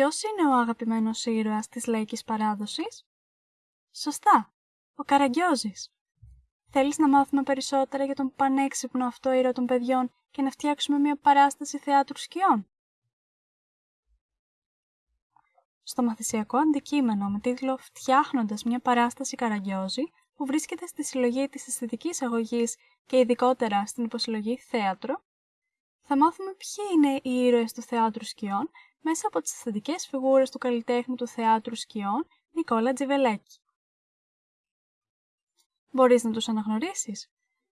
Ποιος είναι ο αγαπημένος ήρωας της λαϊκής παράδοσης; Σωστά, ο Καραγκιόζης. Θέλεις να μάθουμε περισσότερα για τον πανέξυπνο αυτό ήρωα των παιδιών και να φτιάξουμε μια παράσταση θεάτρου σκιών; Στο μαθησιακό αντικείμενο με τίτλο «Φτιάχνοντας μια παράσταση Καραγκιόζη» που βρίσκεται στη συλλογή της αισθητικής αγωγής και ειδικότερα στην υποσυλλογή θέατρο, θα μάθουμε ποιοι είναι οι ήρωες του θεάτρου σκιών μέσα από τις αισθητικές φιγούρες του καλλιτέχνη του θεάτρου σκιών Νικόλα Τζιβελέκη. Μπορείς να τους αναγνωρίσεις;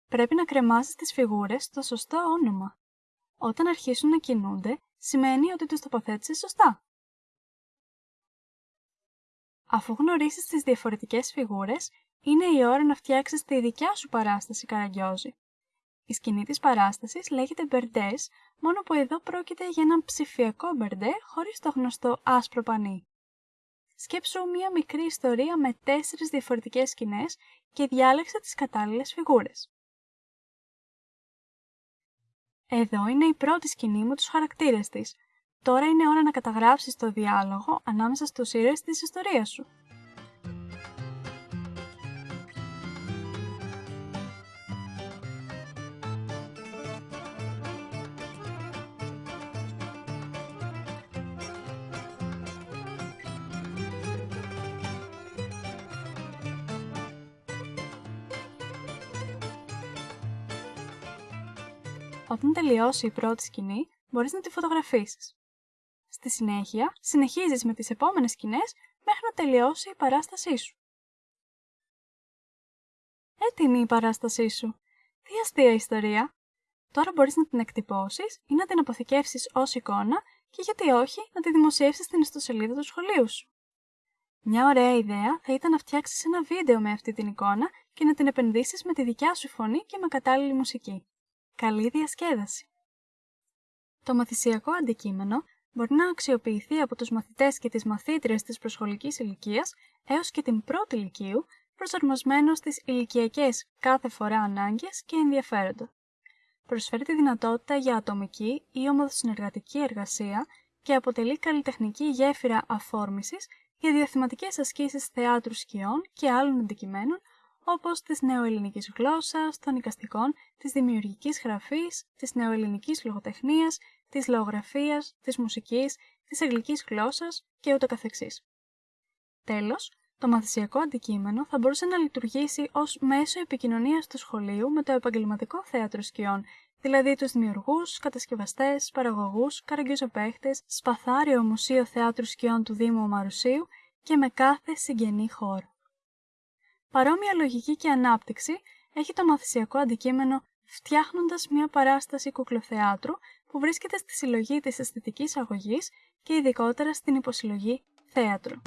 Πρέπει να κρεμάσεις τις φιγούρες στο σωστό όνομα. Όταν αρχίσουν να κινούνται, σημαίνει ότι τους τοποθέτησες σωστά. Αφού γνωρίσεις τις διαφορετικές φιγούρες, είναι η ώρα να φτιάξεις τη δικιά σου παράσταση καραγκιόζη. Η σκηνή της παράστασης λέγεται μπερντές, μόνο που εδώ πρόκειται για έναν ψηφιακό μπερντέ χωρίς το γνωστό άσπρο πανί. Σκέψου μία μικρή ιστορία με τέσσερις διαφορετικές σκηνές και διάλεξε τις κατάλληλες φιγούρες. Εδώ είναι η πρώτη σκηνή με τους χαρακτήρες της. Τώρα είναι ώρα να καταγράψεις το διάλογο ανάμεσα στους ήρωες της ιστορίας σου. Όταν τελειώσει η πρώτη σκηνή, μπορείς να τη φωτογραφίσεις. Στη συνέχεια, συνεχίζεις με τις επόμενες σκηνές μέχρι να τελειώσει η παράστασή σου. Έτοιμη η παράστασή σου. Τι αστεία ιστορία. Τώρα μπορείς να την εκτυπώσεις ή να την αποθηκεύσεις ως εικόνα και γιατί όχι να τη δημοσιεύσεις στην ιστοσελίδα του σχολείου σου. Μια ωραία ιδέα θα ήταν να φτιάξεις ένα βίντεο με αυτή την εικόνα και να την επενδύσεις με τη δικιά σου φωνή και με κατάλληλη μουσική. Καλή διασκέδαση! Το μαθησιακό αντικείμενο μπορεί να αξιοποιηθεί από τους μαθητές και τις μαθήτριες της προσχολικής ηλικίας έως και την πρώτη ηλικίου, προσαρμοσμένο στις ηλικιακές κάθε φορά ανάγκες και ενδιαφέροντα. Προσφέρει τη δυνατότητα για ατομική ή ομοδοσυνεργατική εργασία και αποτελεί καλλιτεχνική γέφυρα αφόρμησης για διαθυματικές ασκήσεις θεάτρου σκιών και άλλων αντικειμένων όπως της νεοελληνικής γλώσσας, των οικαστικών, της δημιουργικής γραφής, της νεοελληνικής λογοτεχνίας, της λαογραφίας, της μουσικής, της αγγλικής γλώσσας και ούτω καθεξής. Τέλος, το μαθησιακό αντικείμενο θα μπορούσε να λειτουργήσει ως μέσο επικοινωνίας του σχολείου με το επαγγελματικό θέατρο σκιών, δηλαδή τους δημιουργούς, κατασκευαστές, παραγωγούς, καραγκιόζοπαίχτες, σπαθάριο μουσείο θέατρου σκιών του Δήμου Μαρουσίου και με κάθε συγγενή χώρο. Παρόμοια λογική και ανάπτυξη έχει το μαθησιακό αντικείμενο φτιάχνοντας μια παράσταση κουκλοθεάτρου που βρίσκεται στη συλλογή της αισθητικής αγωγής και ειδικότερα στην υποσυλλογή θέατρο.